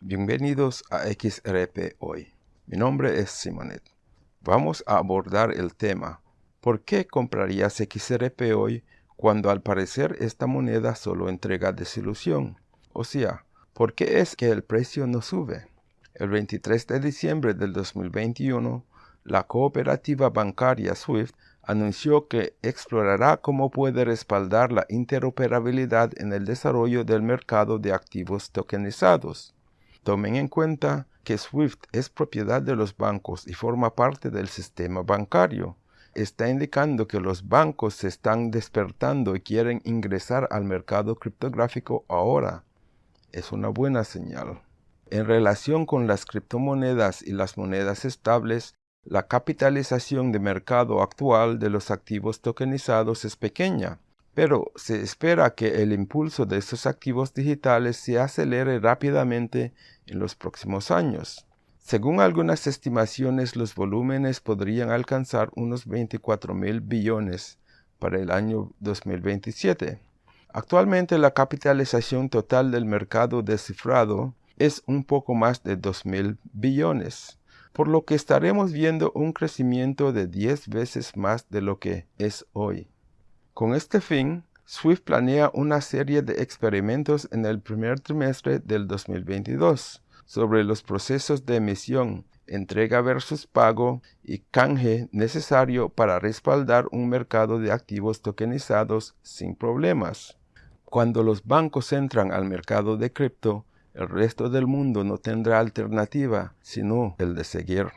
Bienvenidos a XRP Hoy. Mi nombre es Simonet. Vamos a abordar el tema ¿Por qué comprarías XRP hoy cuando al parecer esta moneda solo entrega desilusión? O sea, ¿por qué es que el precio no sube? El 23 de diciembre del 2021, la cooperativa bancaria SWIFT anunció que explorará cómo puede respaldar la interoperabilidad en el desarrollo del mercado de activos tokenizados. Tomen en cuenta que SWIFT es propiedad de los bancos y forma parte del sistema bancario. Está indicando que los bancos se están despertando y quieren ingresar al mercado criptográfico ahora. Es una buena señal. En relación con las criptomonedas y las monedas estables, la capitalización de mercado actual de los activos tokenizados es pequeña, pero se espera que el impulso de estos activos digitales se acelere rápidamente en los próximos años. Según algunas estimaciones, los volúmenes podrían alcanzar unos 24 mil billones para el año 2027. Actualmente la capitalización total del mercado descifrado es un poco más de 2 mil billones, por lo que estaremos viendo un crecimiento de 10 veces más de lo que es hoy. Con este fin, Swift planea una serie de experimentos en el primer trimestre del 2022 sobre los procesos de emisión, entrega versus pago y canje necesario para respaldar un mercado de activos tokenizados sin problemas. Cuando los bancos entran al mercado de cripto, el resto del mundo no tendrá alternativa sino el de seguir.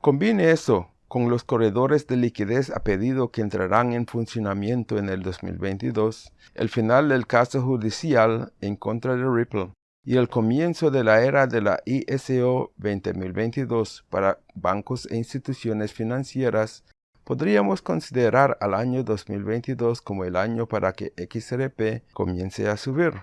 Combine eso con los corredores de liquidez a pedido que entrarán en funcionamiento en el 2022, el final del caso judicial en contra de Ripple y el comienzo de la era de la ISO 2022 para bancos e instituciones financieras, podríamos considerar al año 2022 como el año para que XRP comience a subir.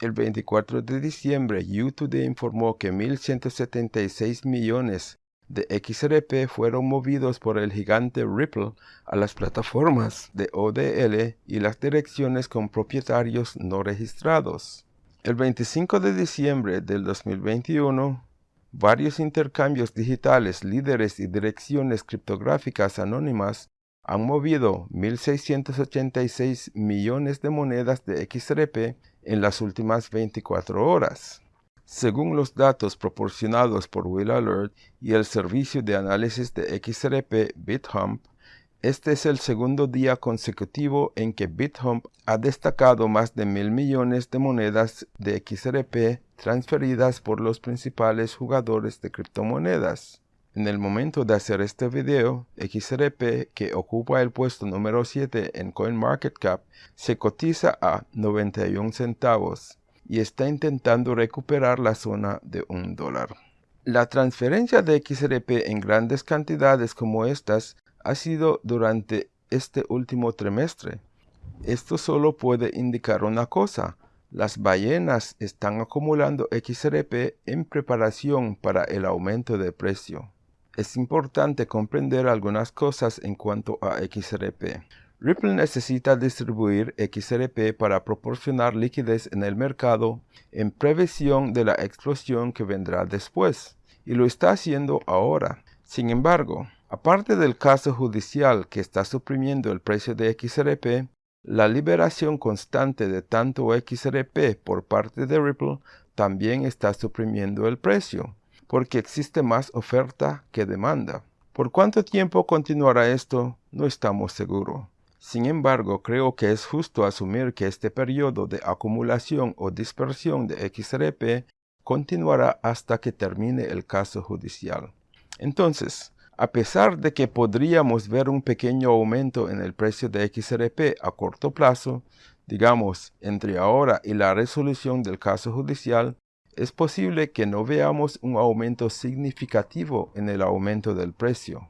El 24 de diciembre, YouTube informó que 1.176 millones de XRP fueron movidos por el gigante Ripple a las plataformas de ODL y las direcciones con propietarios no registrados. El 25 de diciembre del 2021, varios intercambios digitales, líderes y direcciones criptográficas anónimas han movido 1.686 millones de monedas de XRP en las últimas 24 horas. Según los datos proporcionados por Will Alert y el servicio de análisis de XRP BitHump, este es el segundo día consecutivo en que BitHump ha destacado más de mil millones de monedas de XRP transferidas por los principales jugadores de criptomonedas. En el momento de hacer este video, XRP, que ocupa el puesto número 7 en CoinMarketCap, se cotiza a 91 centavos y está intentando recuperar la zona de un dólar. La transferencia de XRP en grandes cantidades como estas ha sido durante este último trimestre. Esto solo puede indicar una cosa, las ballenas están acumulando XRP en preparación para el aumento de precio. Es importante comprender algunas cosas en cuanto a XRP. Ripple necesita distribuir XRP para proporcionar liquidez en el mercado en previsión de la explosión que vendrá después, y lo está haciendo ahora. Sin embargo, aparte del caso judicial que está suprimiendo el precio de XRP, la liberación constante de tanto XRP por parte de Ripple también está suprimiendo el precio, porque existe más oferta que demanda. ¿Por cuánto tiempo continuará esto? No estamos seguros. Sin embargo, creo que es justo asumir que este periodo de acumulación o dispersión de XRP continuará hasta que termine el caso judicial. Entonces, a pesar de que podríamos ver un pequeño aumento en el precio de XRP a corto plazo, digamos entre ahora y la resolución del caso judicial, es posible que no veamos un aumento significativo en el aumento del precio.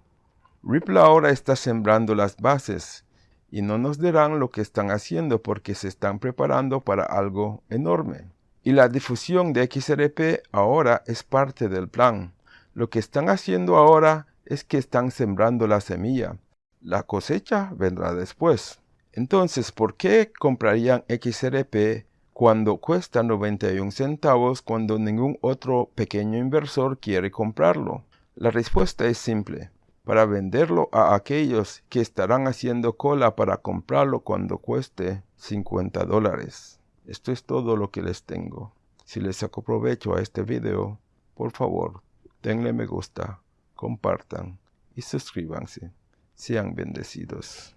Ripple ahora está sembrando las bases y no nos dirán lo que están haciendo porque se están preparando para algo enorme. Y la difusión de XRP ahora es parte del plan. Lo que están haciendo ahora es que están sembrando la semilla. La cosecha vendrá después. Entonces, ¿por qué comprarían XRP cuando cuesta 91 centavos cuando ningún otro pequeño inversor quiere comprarlo? La respuesta es simple. Para venderlo a aquellos que estarán haciendo cola para comprarlo cuando cueste 50 dólares. Esto es todo lo que les tengo. Si les saco provecho a este video, por favor, denle me gusta, compartan y suscríbanse. Sean bendecidos.